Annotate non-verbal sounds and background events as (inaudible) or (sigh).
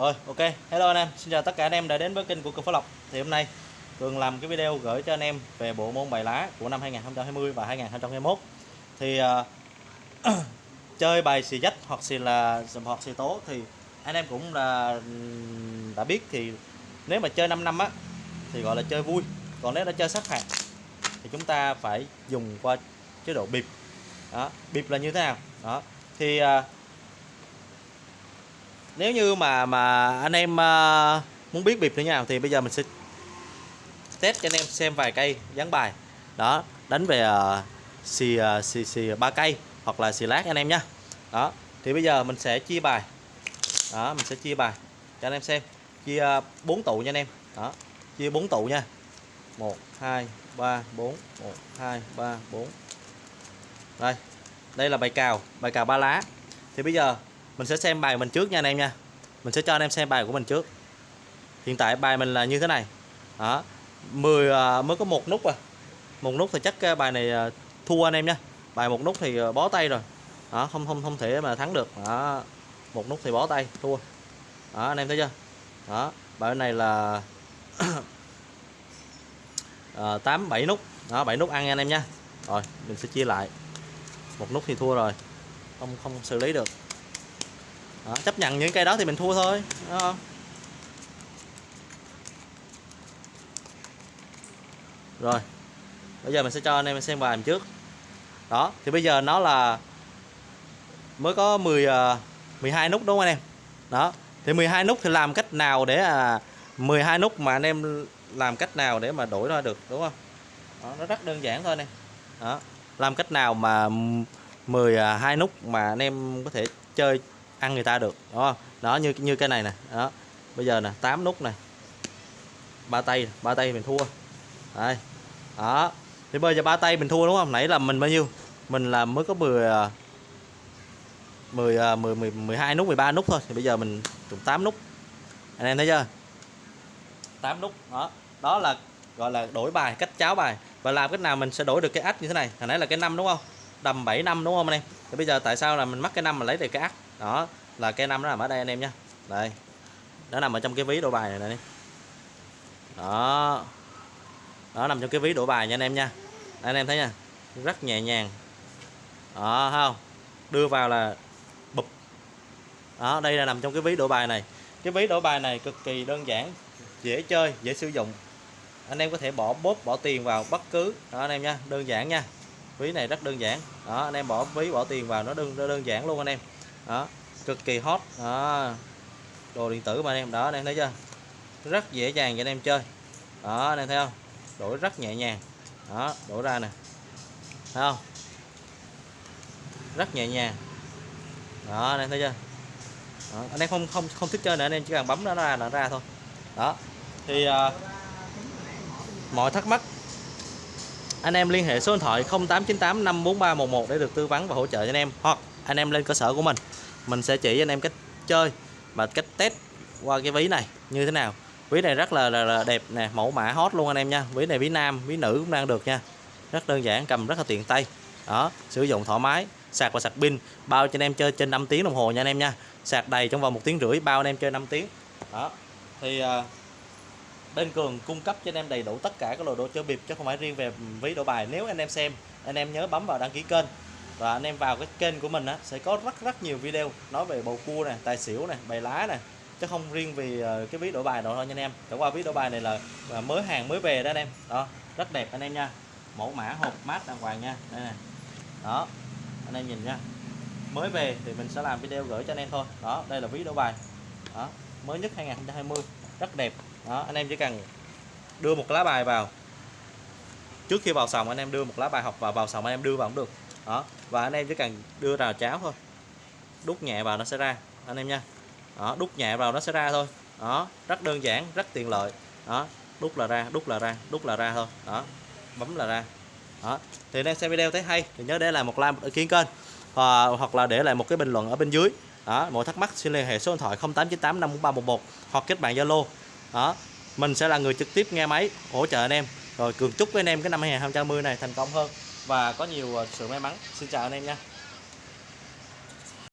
Rồi ok, hello anh em, xin chào tất cả anh em đã đến với kênh của Cường Phú Lộc. Thì hôm nay Cường làm cái video gửi cho anh em về bộ môn bài lá của năm 2020 và 2021 Thì uh, (clears throat) chơi bài xì dách hoặc xì là hoặc xì tố thì anh em cũng là đã biết thì nếu mà chơi 5 năm á thì gọi là chơi vui. Còn nếu đã chơi sát phạt thì chúng ta phải dùng qua chế độ bịp. Đó bịp là như thế nào? Đó. Thì uh, nếu như mà mà anh em uh, muốn biết bịp như thế nào thì bây giờ mình sẽ test cho anh em xem vài cây dán bài. Đó đánh về uh, xì, uh, xì xì ba cây hoặc là xì lát anh em nhé đó thì bây giờ mình sẽ chia bài. Đó mình sẽ chia bài cho anh em xem. Chia bốn tụ nha anh em. Đó chia bốn tụ nha. 1 2 3 4 1 2 3 4 đây đây là bài cào bài cào ba lá. Thì bây giờ mình sẽ xem bài mình trước nha anh em nha. Mình sẽ cho anh em xem bài của mình trước. Hiện tại bài mình là như thế này. Đó. 10 à, mới có một nút à. Một nút thì chắc à, bài này à, thua anh em nha. Bài một nút thì à, bó tay rồi. Đó không không không thể mà thắng được. Đó. Một nút thì bó tay thua. Đó anh em thấy chưa? Đó. Bài này là (coughs) à, bảy nút. Đó bảy nút ăn nha anh em nha. Rồi mình sẽ chia lại. Một nút thì thua rồi. Không không xử lý được đó, chấp nhận những cây đó thì mình thua thôi đúng không? rồi bây giờ mình sẽ cho anh em xem bài mình trước. Đó thì bây giờ nó là mới có 10 12 ờ, nút đúng không anh em? Đó thì 12 nút thì làm cách nào để à 12 nút mà anh em làm cách nào để mà đổi ra được đúng không? Đó, nó rất đơn giản thôi nè đó làm cách nào mà 12 à, nút mà anh em có thể chơi ăn người ta được, đúng không? Đó, như như cái này nè, đó. Bây giờ nè 8 nút này. Ba tay ba tay mình thua. Đây, đó. Thì bây giờ ba tay mình thua, đúng không? Nãy là mình bao nhiêu? Mình là mới có 10 10 10 10 12 nút 13 nút thôi. Thì bây giờ mình trùng 8 nút. Anh em thấy chưa? 8 nút, đó. Đó là, gọi là đổi bài, cách cháo bài. Và làm cách nào mình sẽ đổi được cái ách như thế này? Hồi nãy là cái năm, đúng không? Đầm 7 năm, đúng không anh em? Thì bây giờ tại sao là mình mắc cái năm mà lấy được cái ách đó, là cái năm nó nằm ở đây anh em nha đây, nó nằm ở trong cái ví đổ bài này này đó. Đó nằm trong cái ví đổ bài nha anh em nha. Anh em thấy nha, rất nhẹ nhàng. Đó không? Đưa vào là bụp. Đó, đây là nằm trong cái ví đổ bài này. Cái ví đổ bài này cực kỳ đơn giản, dễ chơi, dễ sử dụng. Anh em có thể bỏ bóp bỏ tiền vào bất cứ. Đó, anh em nha, đơn giản nha. Ví này rất đơn giản. Đó, anh em bỏ ví, bỏ tiền vào, nó đơn đơn giản luôn anh em đó cực kỳ hot. Đó. Đồ điện tử mà anh em đó anh em thấy chưa? Rất dễ dàng cho anh em chơi. Đó anh em thấy không? Đổi rất nhẹ nhàng. Đó đổ ra nè. Thấy không? Rất nhẹ nhàng. Đó anh em thấy chưa? Đó, anh em không không không thích chơi nữa anh em chỉ cần bấm nó ra là ra thôi. Đó. Thì uh, mọi thắc mắc anh em liên hệ số điện thoại 0898 54311 để được tư vấn và hỗ trợ cho anh em hoặc anh em lên cơ sở của mình. Mình sẽ chỉ anh em cách chơi và cách test qua cái ví này như thế nào. Ví này rất là, là, là đẹp nè mẫu mã hot luôn anh em nha. Ví này ví nam ví nữ cũng đang được nha. Rất đơn giản cầm rất là tiện tay. Đó sử dụng thoải mái sạc và sạc pin bao cho anh em chơi trên 5 tiếng đồng hồ nha anh em nha. Sạc đầy trong vòng một tiếng rưỡi bao anh em chơi 5 tiếng. Đó thì uh, bên cường cung cấp cho anh em đầy đủ tất cả các loại đồ chơi bịp chứ không phải riêng về ví đổi bài. Nếu anh em xem anh em nhớ bấm vào đăng ký kênh và anh em vào cái kênh của mình á, sẽ có rất rất nhiều video nói về bầu cua này tài xỉu này bài lá này chứ không riêng vì ờ, cái ví đổi bài đâu thôi nha anh em. Chẳng qua ví đổi bài này là ờ, mới hàng mới về đó anh em. Đó, rất đẹp anh em nha. Mẫu mã hộp mát đàng hoàng nha. Đây này đó, anh em nhìn nha. Mới về thì mình sẽ làm video gửi cho anh em thôi. Đó, đây là ví đổi bài. Đó, mới nhất 2020 rất đẹp. Đó, anh em chỉ cần đưa một lá bài vào. Trước khi vào sòng anh em đưa một lá bài học vào vào sòng anh em đưa vào cũng được đó, và anh em chỉ cần đưa rào cháo thôi. Đút nhẹ vào nó sẽ ra, anh em nha. Đó, đút nhẹ vào nó sẽ ra thôi. Đó, rất đơn giản, rất tiện lợi. Đó, đút là ra, đút là ra, đút là ra thôi. Đó, bấm là ra. Đó, thì đang xem video thấy hay, thì nhớ để lại một like, một ý kiến kênh và hoặc là để lại một cái bình luận ở bên dưới. Đó mọi thắc mắc xin liên hệ số điện thoại 0898 54311 hoặc kết bạn Zalo. Đó, mình sẽ là người trực tiếp nghe máy, hỗ trợ anh em. Rồi cường chúc với anh em cái năm 2020 này thành công hơn và có nhiều sự may mắn. Xin chào anh em nha.